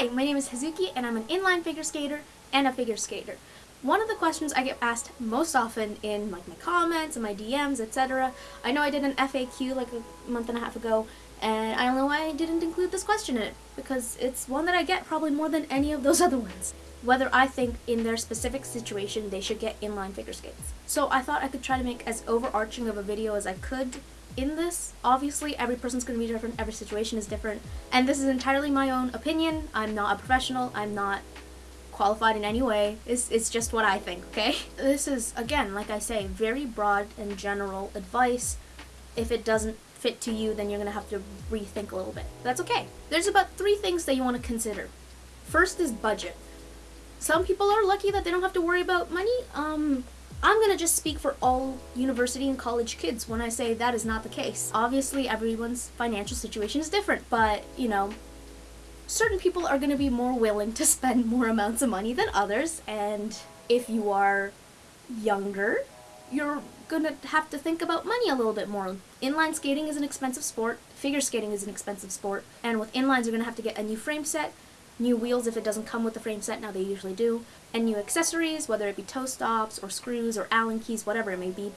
Hi, my name is Hazuki and I'm an inline figure skater and a figure skater. One of the questions I get asked most often in like my comments and my DMs, etc. I know I did an FAQ like a month and a half ago and I don't know why I didn't include this question in it because it's one that I get probably more than any of those other ones. Whether I think in their specific situation they should get inline figure skates. So I thought I could try to make as overarching of a video as I could in this. Obviously, every person's going to be different, every situation is different, and this is entirely my own opinion. I'm not a professional, I'm not qualified in any way. It's, it's just what I think, okay? This is, again, like I say, very broad and general advice. If it doesn't fit to you, then you're going to have to rethink a little bit. That's okay. There's about three things that you want to consider. First is budget. Some people are lucky that they don't have to worry about money. Um, I'm gonna just speak for all university and college kids when I say that is not the case. Obviously, everyone's financial situation is different, but you know, certain people are gonna be more willing to spend more amounts of money than others, and if you are younger, you're gonna have to think about money a little bit more. Inline skating is an expensive sport, figure skating is an expensive sport, and with inlines, you're gonna have to get a new frame set, new wheels if it doesn't come with the frame set, now they usually do, and new accessories, whether it be toe stops or screws or Allen keys, whatever it may be.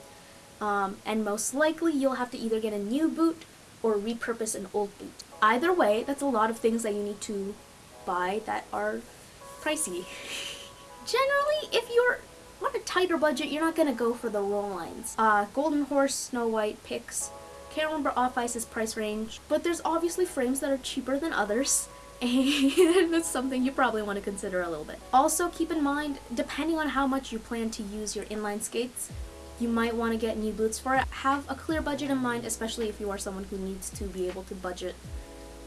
Um, and most likely you'll have to either get a new boot or repurpose an old boot. Either way, that's a lot of things that you need to buy that are pricey. Generally, if you're on a tighter budget, you're not going to go for the Roll-Lines. Uh, Golden Horse, Snow White, Pix. Can't remember Off Ice's price range, but there's obviously frames that are cheaper than others and that's something you probably want to consider a little bit. Also keep in mind, depending on how much you plan to use your inline skates, you might want to get new boots for it. Have a clear budget in mind, especially if you are someone who needs to be able to budget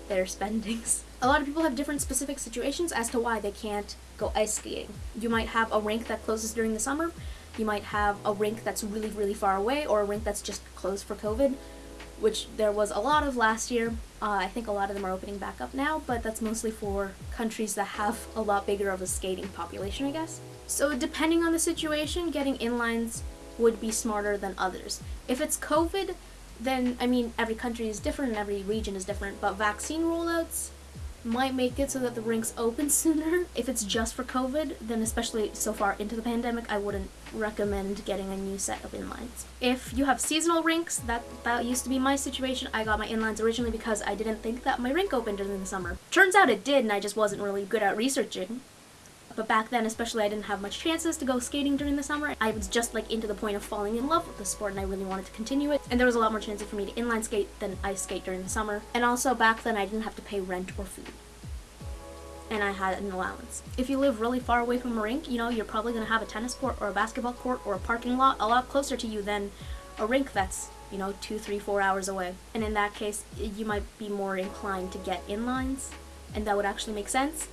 their spendings. A lot of people have different specific situations as to why they can't go ice skating. You might have a rink that closes during the summer, you might have a rink that's really, really far away, or a rink that's just closed for COVID which there was a lot of last year. Uh, I think a lot of them are opening back up now, but that's mostly for countries that have a lot bigger of a skating population, I guess. So depending on the situation, getting inlines would be smarter than others. If it's COVID, then, I mean, every country is different and every region is different, but vaccine rollouts, might make it so that the rinks open sooner. If it's just for COVID, then especially so far into the pandemic, I wouldn't recommend getting a new set of inlines. If you have seasonal rinks, that, that used to be my situation. I got my inlines originally because I didn't think that my rink opened during the summer. Turns out it did and I just wasn't really good at researching. But back then, especially, I didn't have much chances to go skating during the summer. I was just like into the point of falling in love with the sport and I really wanted to continue it. And there was a lot more chances for me to inline skate than ice skate during the summer. And also back then, I didn't have to pay rent or food and I had an allowance. If you live really far away from a rink, you know, you're probably going to have a tennis court or a basketball court or a parking lot a lot closer to you than a rink that's, you know, two, three, four hours away. And in that case, you might be more inclined to get inlines, and that would actually make sense.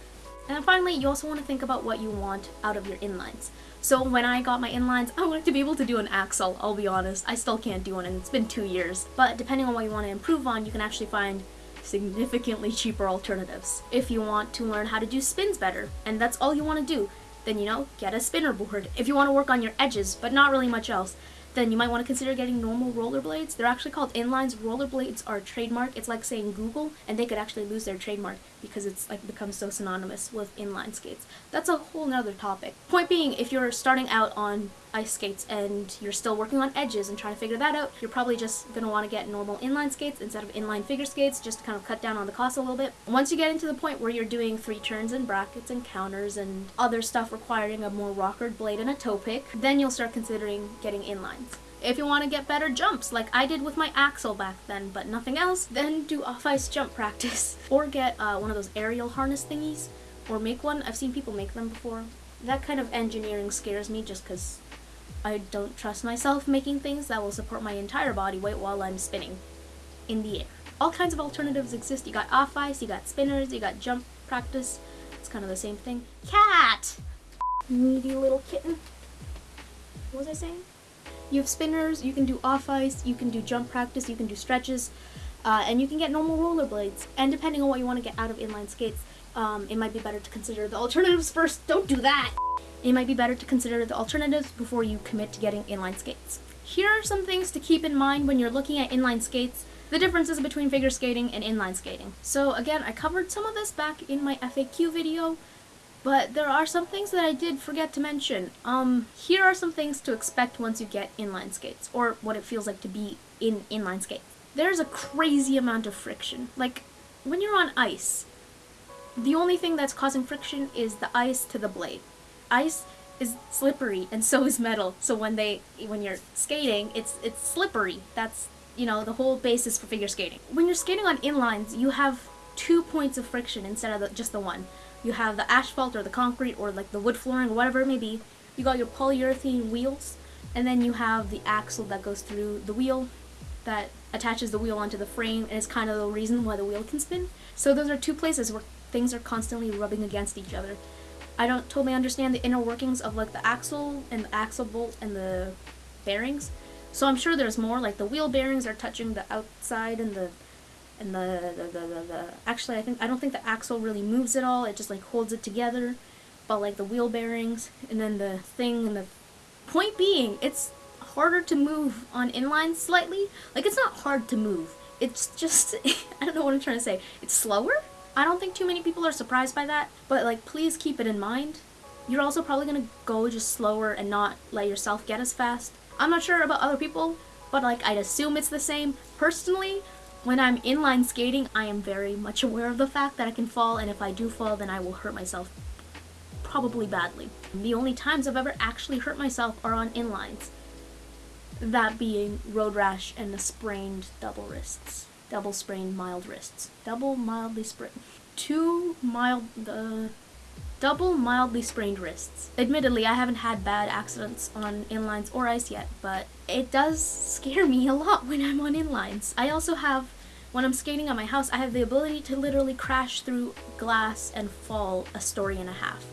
And then finally, you also want to think about what you want out of your inlines. So when I got my inlines, I wanted to be able to do an Axel, I'll be honest. I still can't do one and it's been two years. But depending on what you want to improve on, you can actually find significantly cheaper alternatives. If you want to learn how to do spins better, and that's all you want to do, then you know, get a spinner board. If you want to work on your edges, but not really much else, then you might want to consider getting normal rollerblades. They're actually called inlines. Rollerblades are trademark. It's like saying Google, and they could actually lose their trademark because it's like become so synonymous with inline skates. That's a whole nother topic. Point being, if you're starting out on ice skates and you're still working on edges and trying to figure that out, you're probably just going to want to get normal inline skates instead of inline figure skates just to kind of cut down on the cost a little bit. Once you get into the point where you're doing three turns and brackets and counters and other stuff requiring a more rockered blade and a toe pick, then you'll start considering getting inlines. If you want to get better jumps, like I did with my Axel back then, but nothing else, then do off-ice jump practice. Or get uh, one of those aerial harness thingies, or make one. I've seen people make them before. That kind of engineering scares me just because I don't trust myself making things that will support my entire body weight while I'm spinning in the air. All kinds of alternatives exist. You got off-ice, you got spinners, you got jump practice. It's kind of the same thing. Cat! Needy little kitten. What was I saying? You have spinners, you can do off-ice, you can do jump practice, you can do stretches, uh, and you can get normal rollerblades. And depending on what you want to get out of inline skates, um, it might be better to consider the alternatives first. Don't do that! It might be better to consider the alternatives before you commit to getting inline skates. Here are some things to keep in mind when you're looking at inline skates. the differences between figure skating and inline skating. So again, I covered some of this back in my FAQ video, but there are some things that I did forget to mention. Um, here are some things to expect once you get inline skates, or what it feels like to be in inline skates. There's a crazy amount of friction. Like, when you're on ice, the only thing that's causing friction is the ice to the blade. Ice is slippery and so is metal. So when they when you're skating, it's it's slippery. That's you know the whole basis for figure skating. When you're skating on inlines, you have two points of friction instead of the, just the one. You have the asphalt or the concrete or like the wood flooring or whatever it may be. You got your polyurethane wheels, and then you have the axle that goes through the wheel that attaches the wheel onto the frame and is kind of the reason why the wheel can spin. So those are two places where things are constantly rubbing against each other. I don't totally understand the inner workings of like the axle and the axle bolt and the bearings. So I'm sure there's more, like the wheel bearings are touching the outside and the and the the, the, the, actually I think I don't think the axle really moves at all, it just like holds it together. But like the wheel bearings and then the thing and the point being, it's harder to move on inline slightly. Like it's not hard to move. It's just I don't know what I'm trying to say. It's slower? I don't think too many people are surprised by that, but like please keep it in mind. You're also probably gonna go just slower and not let yourself get as fast. I'm not sure about other people, but like I'd assume it's the same. Personally, when I'm inline skating, I am very much aware of the fact that I can fall, and if I do fall, then I will hurt myself probably badly. The only times I've ever actually hurt myself are on inlines. That being road rash and the sprained double wrists double sprained mild wrists. Double mildly sprained. Two mild, uh, double mildly sprained wrists. Admittedly, I haven't had bad accidents on inlines or ice yet, but it does scare me a lot when I'm on inlines. I also have, when I'm skating at my house, I have the ability to literally crash through glass and fall a story and a half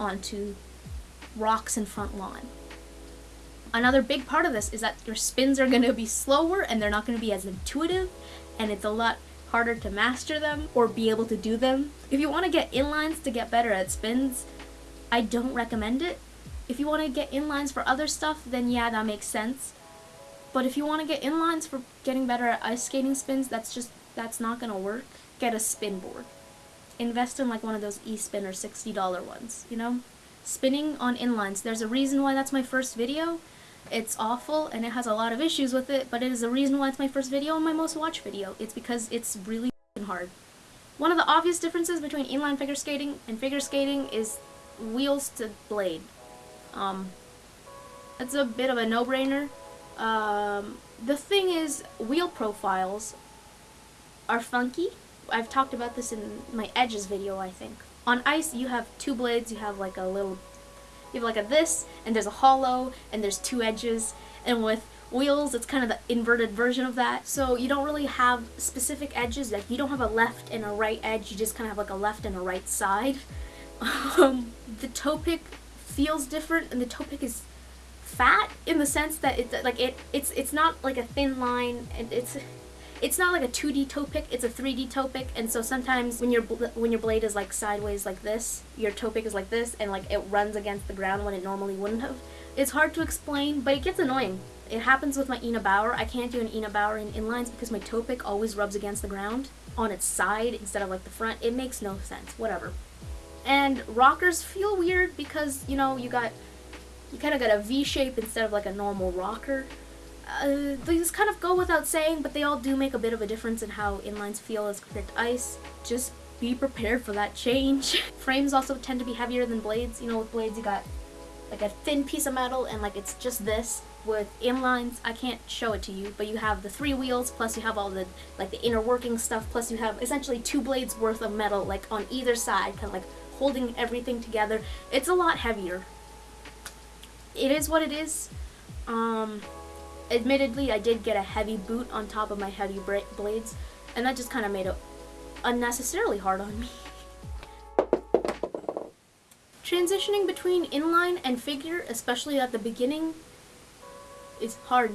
onto rocks in front lawn. Another big part of this is that your spins are going to be slower and they're not going to be as intuitive and it's a lot harder to master them or be able to do them. If you want to get inlines to get better at spins, I don't recommend it. If you want to get inlines for other stuff, then yeah, that makes sense. But if you want to get inlines for getting better at ice skating spins, that's just, that's not going to work. Get a spin board. Invest in like one of those e-spin or $60 ones, you know? Spinning on inlines, there's a reason why that's my first video, it's awful and it has a lot of issues with it, but it is the reason why it's my first video and my most watched video. It's because it's really hard. One of the obvious differences between inline figure skating and figure skating is wheels to blade. Um, it's a bit of a no-brainer. Um, the thing is, wheel profiles are funky. I've talked about this in my edges video, I think. On ice, you have two blades, you have like a little you have like a this, and there's a hollow, and there's two edges, and with wheels, it's kind of the inverted version of that. So you don't really have specific edges, like you don't have a left and a right edge, you just kind of have like a left and a right side. Um, the toe pick feels different, and the toe pick is fat in the sense that it's like it it's it's not like a thin line and it's it's not like a 2D toe pick, it's a 3D toe pick, and so sometimes when your when your blade is like sideways like this, your toe pick is like this, and like it runs against the ground when it normally wouldn't have. It's hard to explain, but it gets annoying. It happens with my Ina Bauer. I can't do an Ina Bauer in inlines because my toe pick always rubs against the ground on its side instead of like the front. It makes no sense, whatever. And rockers feel weird because, you know, you got, you kind of got a V shape instead of like a normal rocker uh, these kind of go without saying, but they all do make a bit of a difference in how inlines feel as compared to ice. Just be prepared for that change. Frames also tend to be heavier than blades. You know, with blades you got like a thin piece of metal and like it's just this. With inlines, I can't show it to you, but you have the three wheels, plus you have all the like the inner working stuff, plus you have essentially two blades worth of metal like on either side, kind of like holding everything together. It's a lot heavier. It is what it is. Um, Admittedly, I did get a heavy boot on top of my heavy blades, and that just kind of made it unnecessarily hard on me. Transitioning between inline and figure, especially at the beginning, is hard.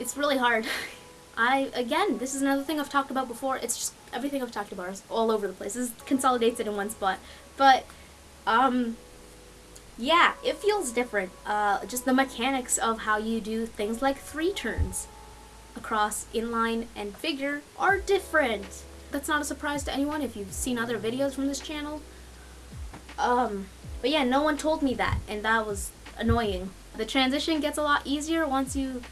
It's really hard. I, again, this is another thing I've talked about before. It's just everything I've talked about is all over the place. This consolidates it in one spot. But, um, yeah, it feels different. Uh, just the mechanics of how you do things like three turns. across inline and figure are different. That's not a surprise to anyone if you've seen other videos from this channel. Um, but yeah, no one told me that, and that was annoying. The transition gets a lot easier once you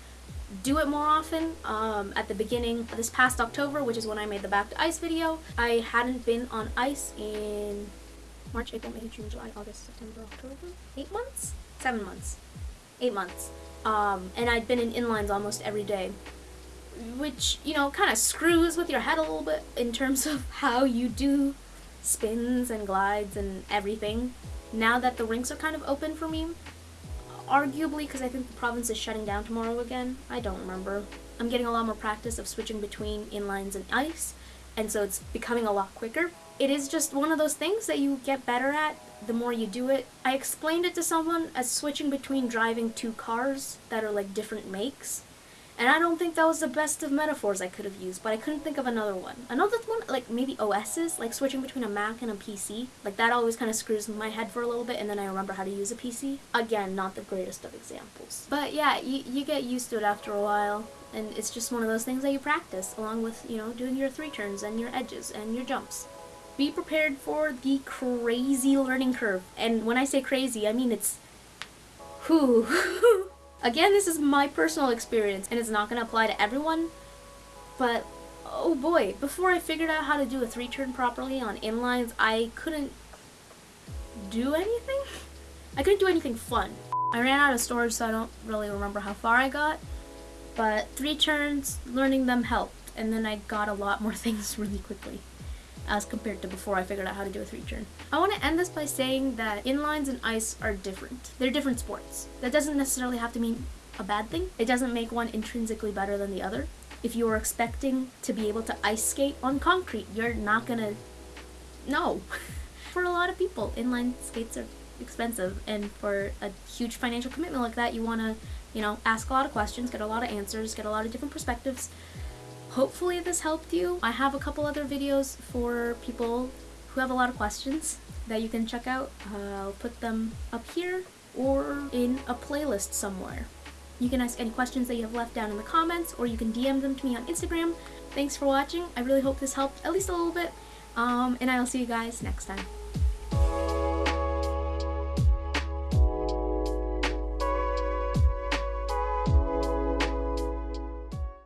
do it more often. Um, at the beginning, of this past October, which is when I made the Back to Ice video, I hadn't been on ice in March, April, May, June, July, August, September, October? Eight months? Seven months. Eight months. Um, and I'd been in inlines almost every day. Which, you know, kind of screws with your head a little bit in terms of how you do spins and glides and everything. Now that the rinks are kind of open for me, arguably because I think the province is shutting down tomorrow again. I don't remember. I'm getting a lot more practice of switching between inlines and ice, and so it's becoming a lot quicker. It is just one of those things that you get better at the more you do it. I explained it to someone as switching between driving two cars that are like different makes. And I don't think that was the best of metaphors I could have used, but I couldn't think of another one. Another one, like maybe OSs, like switching between a Mac and a PC. Like that always kind of screws my head for a little bit, and then I remember how to use a PC. Again, not the greatest of examples. But yeah, you, you get used to it after a while, and it's just one of those things that you practice, along with, you know, doing your three turns and your edges and your jumps. Be prepared for the crazy learning curve. And when I say crazy, I mean it's... Whew. Again, this is my personal experience and it's not going to apply to everyone, but oh boy, before I figured out how to do a three turn properly on inlines, I couldn't do anything? I couldn't do anything fun. I ran out of storage so I don't really remember how far I got, but three turns, learning them helped, and then I got a lot more things really quickly as compared to before I figured out how to do a three turn. I want to end this by saying that inlines and ice are different. They're different sports. That doesn't necessarily have to mean a bad thing. It doesn't make one intrinsically better than the other. If you are expecting to be able to ice skate on concrete, you're not gonna... No. for a lot of people, inline skates are expensive, and for a huge financial commitment like that, you want to, you know, ask a lot of questions, get a lot of answers, get a lot of different perspectives, Hopefully this helped you. I have a couple other videos for people who have a lot of questions that you can check out. I'll put them up here or in a playlist somewhere. You can ask any questions that you have left down in the comments or you can DM them to me on Instagram. Thanks for watching. I really hope this helped at least a little bit. Um, and I'll see you guys next time.